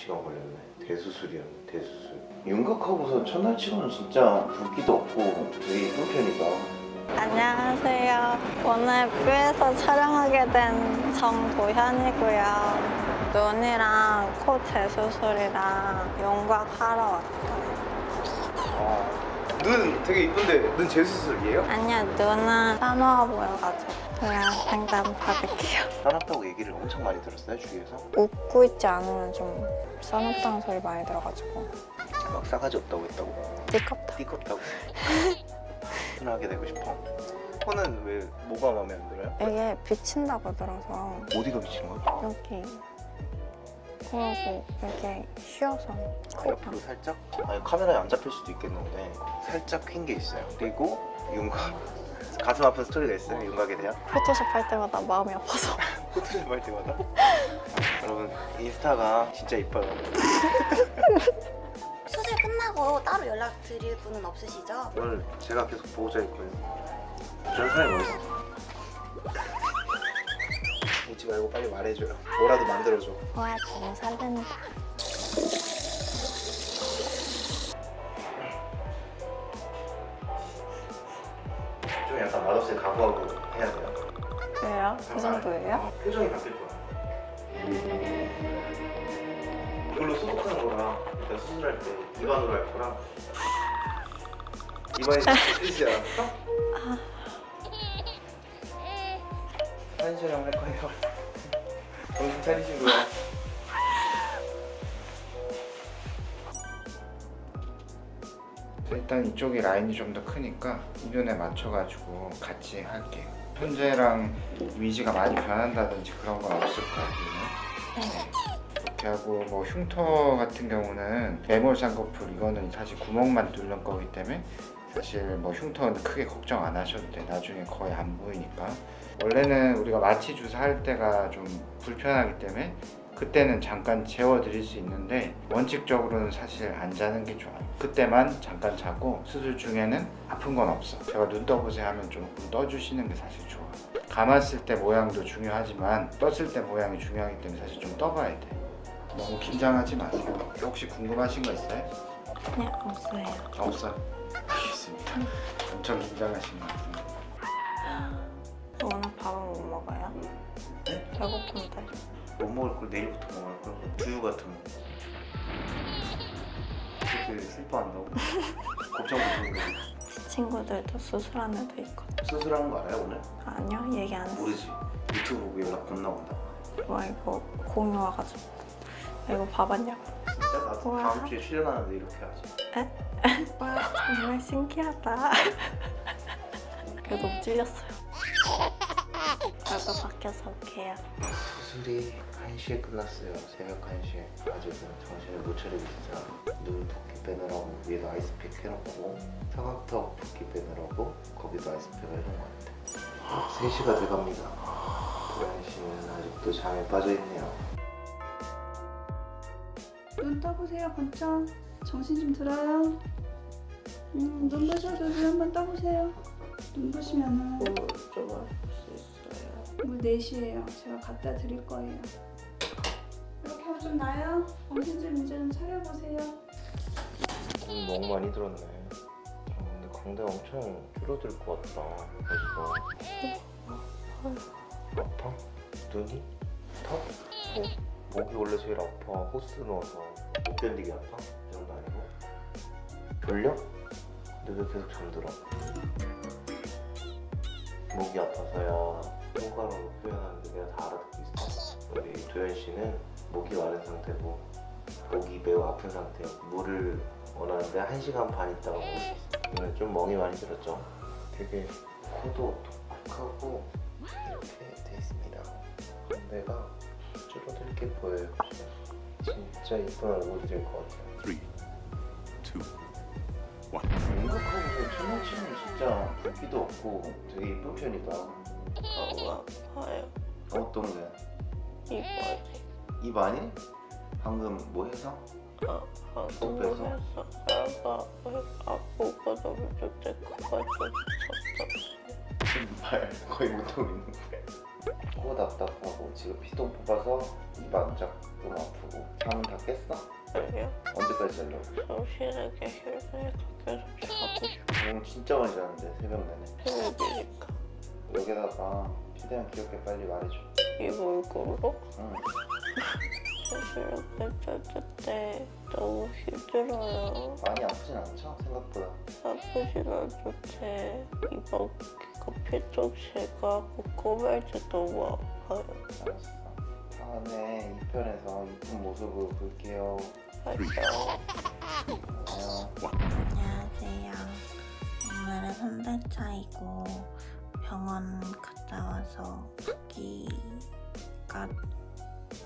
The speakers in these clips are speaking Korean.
9시간 걸렸네 대수술이었네 대수술 윤곽하고서 첫날 치고는 진짜 붓기도 없고 되게 예쁜 편이다 안녕하세요. 오늘 뷰에서 촬영하게 된 정도현이고요. 눈이랑 코 재수술이랑 윤곽 하러 왔어요. 아, 눈 되게 이쁜데 눈 재수술이에요? 아니요, 눈은 싸놓아 보여가지고 그냥 상담 받을게요. 싸납다고 얘기를 엄청 많이 들었어요 주위에서 웃고 있지 않으면 좀 싸놓다는 소리 많이 들어가지고 막 싸가지 없다고 했다고 띠껍다. 띠껍다고 편하게 되고 싶어 코는 왜 뭐가 마음에 안 들어요? 이게 비친다고 들어서 어디가 비치는 거야? 여기 그러고 이렇게 쉬어서 옆으로 살짝? 아니 카메라에 안 잡힐 수도 있겠는데 살짝 휜게 있어요 그리고 윤곽 가슴 아픈 스토리가 있어요? 윤곽에 대한 포토샵 할 때마다 마음이 아파서. 포토샵 할 때마다? 여러분 인스타가 진짜 이뻐요. 수술 끝나고 따로 연락 드릴 분은 없으시죠? 오늘 제가 계속 보호자 있고요. 그런 사람이 어딨어 웃지 말고 빨리 말해줘요. 뭐라도 만들어줘. 와 너무 설렌다 좀 약간 맛없이 각오하고 해야 돼요 왜요? 그 정도예요? 어, 표정이 바뀔 거야 이걸로 수속하는 거랑 일단 수술할 때 입안으로 할 거랑 입안이 틀리지 않았어? 한시랑 할 거예요 정신 차리시고요 일단 이쪽이 라인이 좀 더 크니까 이 눈에 맞춰가지고 같이 할게요. 현재랑 위지가 많이 변한다든지 그런 건 없을 거거든요. 이렇게 하고 뭐 흉터 같은 경우는 매몰 쌍꺼풀 이거는 사실 구멍만 뚫는 거기 때문에 사실 뭐 흉터는 크게 걱정 안 하셔도 돼 나중에 거의 안 보이니까. 원래는 우리가 마취 주사 할 때가 좀 불편하기 때문에 그때는 잠깐 재워드릴 수 있는데 원칙적으로는 사실 안 자는 게 좋아요. 그때만 잠깐 자고 수술 중에는 아픈 건 없어. 제가 눈 떠보세요 하면 조금 떠주시는 게 사실 좋아 감았을 때 모양도 중요하지만 떴을 때 모양이 중요하기 때문에 사실 좀 떠봐야 돼. 너무 긴장하지 마세요. 혹시 궁금하신 거 있어요? 그냥 없어요. 없어요? 알겠습니다. 엄청 긴장하신 것 같습니다 오늘 밥은 못 먹어요? 네? 배고픈데 못 먹을 걸 내일부터 먹을 걸 두유 같은 거. 그렇게 슬퍼한다고? 걱정되는 거. 친구들도 수술한 애도 있거든. 수술하는 거 알아요 오늘? 아니요 얘기 안 했어. 모르지. 유튜브 보고 연락 겁나 온다. 와 이거 공유 와가지고. 이거 봐봤냐고 진짜? 나도 우와. 다음 주에 출연하는데 이렇게 하지. 와 정말 신기하다. 그래도 찔렸어요 나도 밖에서 올게요. 수술이 1시에 끝났어요. 새벽 1시에. 아직은 정신을 못 차리고 있어요 눈 붓기 빼느라고 위에도 아이스팩 해놓고 사각턱 붓기 빼느라고 거기도 아이스팩을 해놓은 것 같아 3시가 돼갑니다. 도현 씨는 아직도 잠에 빠져있네요. 눈 떠보세요 번쩍. 정신 좀 들어요. 음, 눈 부셔도 눈 한번 떠보세요 눈 부시면은 뭐 좀할수 있어요 오늘 4시에요 제가 갖다 드릴 거예요 이렇게 하면 좀 나아요? 정신 좀 이제 좀 차려보세요 돈 너무 많이 들었네 아, 근데 광대 엄청 줄어들 것 같다 벌써 아파? 눈이? 턱? 목이 원래 제일 아파 호스 넣어서 못 견디게 아파? 이 정도 아니고 졸려? 근데 왜 계속 잠들어? 목이 아파서요. 손가락으로 표현하는데 내가 다 알아듣고 있어요. 우리 도현 씨는 목이 마른 상태고 목이 매우 아픈 상태예요 물을 원하는데 1시간 반 있다가 먹을 수 있어요. 오늘 좀 멍이 많이 들었죠? 되게 코도 독특하고 이렇게 돼 있습니다. 건대가 줄어들 게 보여요. 진짜 이쁜 얼굴이 될 것 같아요. 3, 2, 1 한나치는 진짜 붓기도 없고 되게 이쁜 편이다 어, 아우 아파요. 어, 어떤 게? 입 어, 아니 입 아니? 방금 뭐 해서? 아, 방금 뭐 해서? 아빠 아빠가 너무 죄책감가지고 쳤어 신발 거의 못하고 있는데 코 답답하고 지금 피똥 뽑아서 입 안 잡고 아프고 잠은 다 깼어? 아니요 언제까지 자려고? 정신에게 힘들어 까 계속 자고 싶어. 오늘 진짜 많이 자는데 새벽 내내 새벽이니까. 여기다가 최대한 귀엽게 빨리 말해줘 이 얼굴로? 응 사실 뱃살 때 너무 힘들어요. 많이 아프진 않죠? 생각보다 아프진 않은데 이번기가 폐쪽새가 꼬매할 때 너무 아파요. 알았어 다음에 2편에서 이쁜 모습을 볼게요. 안녕 달 차이고 병원 갔다 와서 붓기가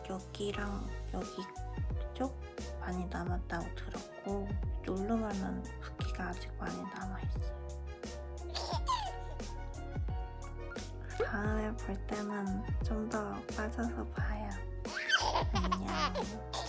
여기랑 여기 쪽 많이 남았다고 들었고 누르면은 붓기가 아직 많이 남아있어요. 다음에 볼 때는 좀 더 빠져서 봐요. 안녕.